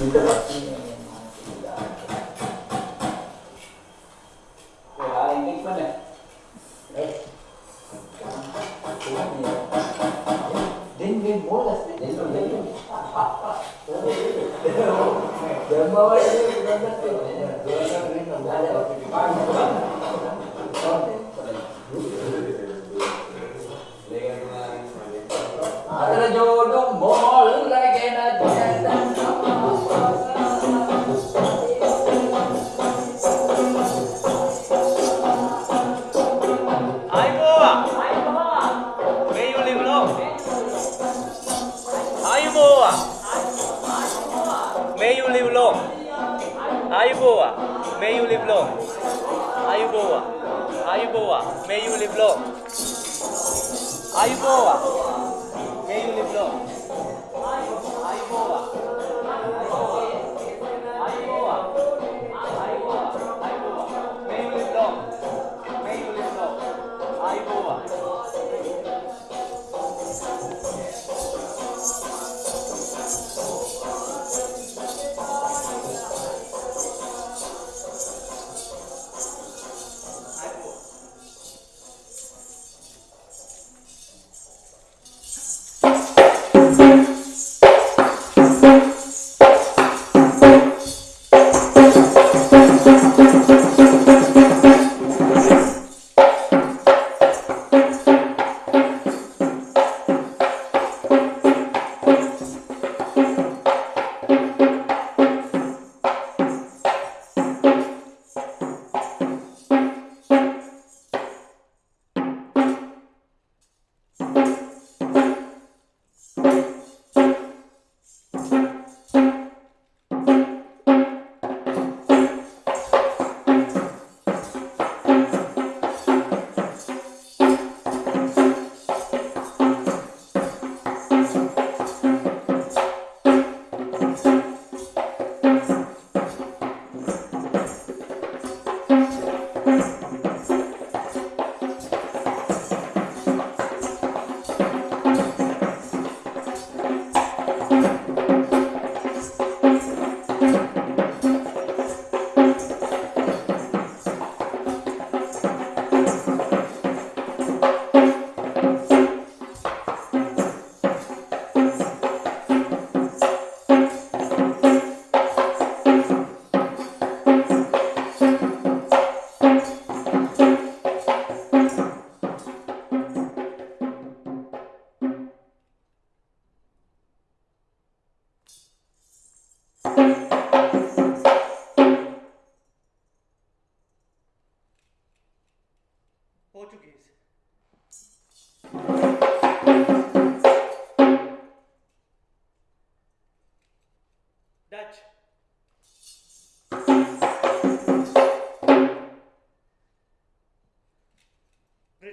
聞い。たか 아이 고. 아이 고.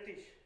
тысяч.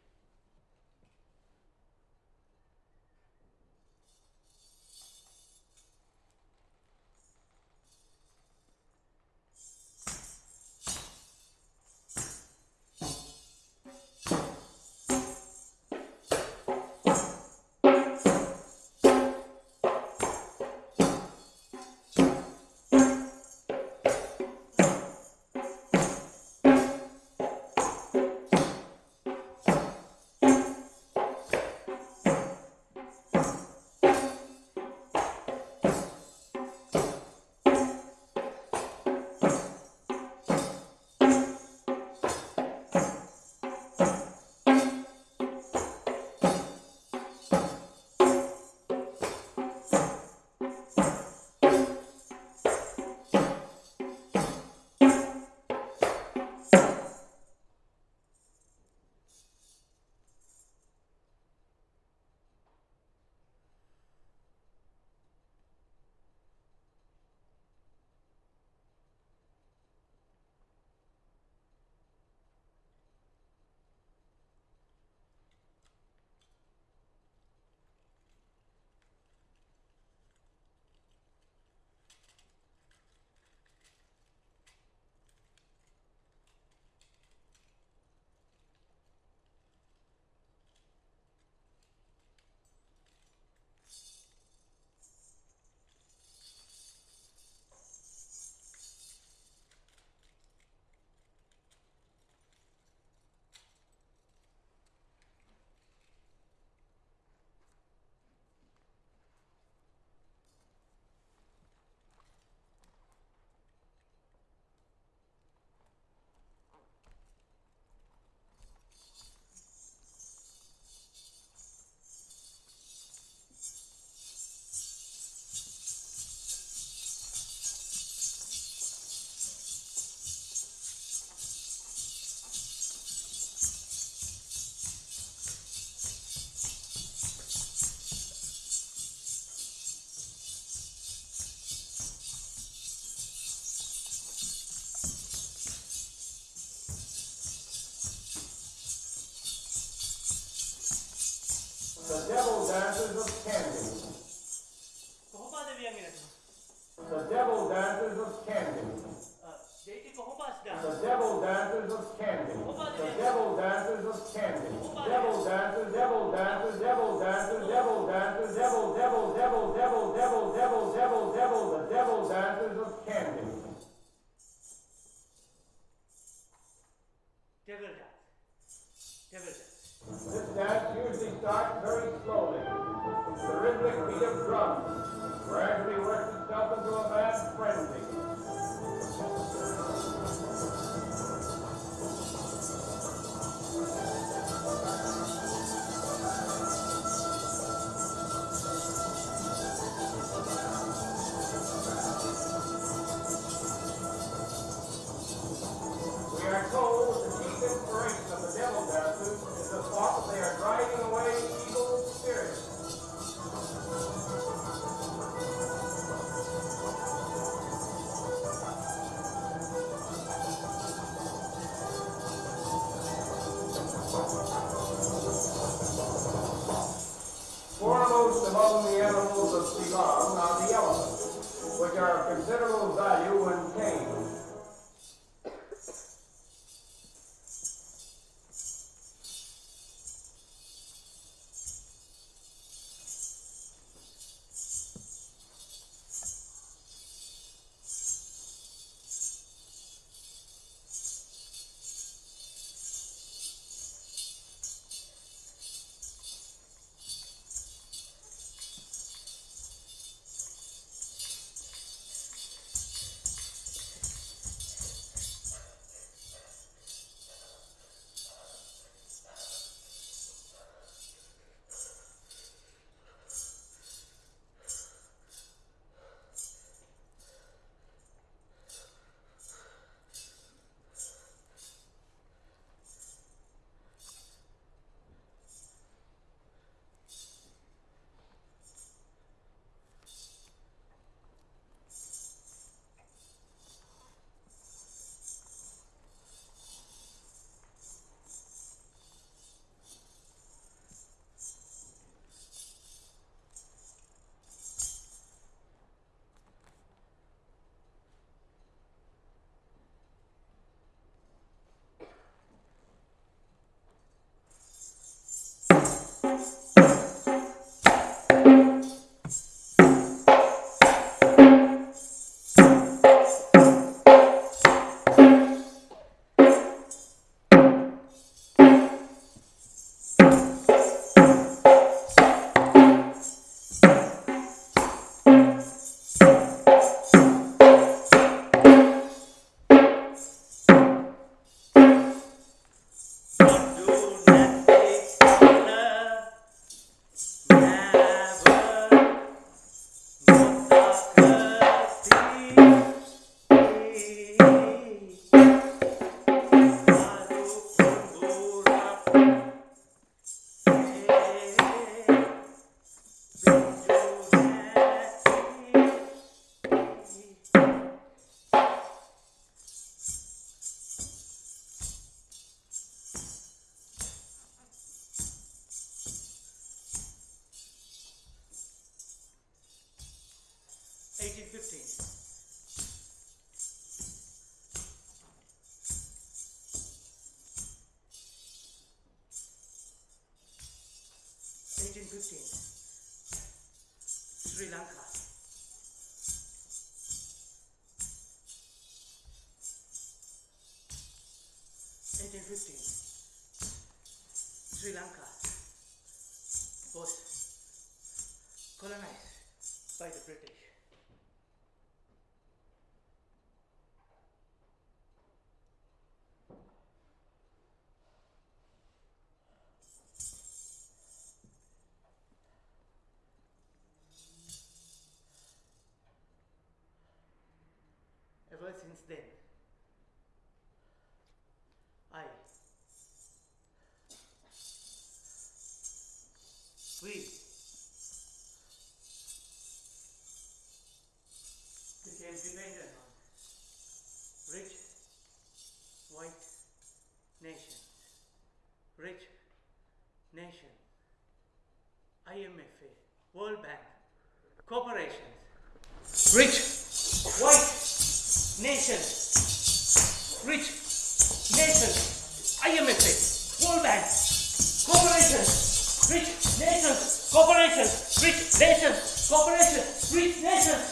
dances of candy. The devil dances of candy. The devil dances of candy. The devil dances of candy. Devil dances, devil dances, devil dances, devil dances, devil, devil, devil, devil, devil, devil, devil, devil, the devil dances of candy. Are of considerable value when tamed. Colonized by the British. Ever since then, I we corporations, rich nations, corporations, rich nations,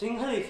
真是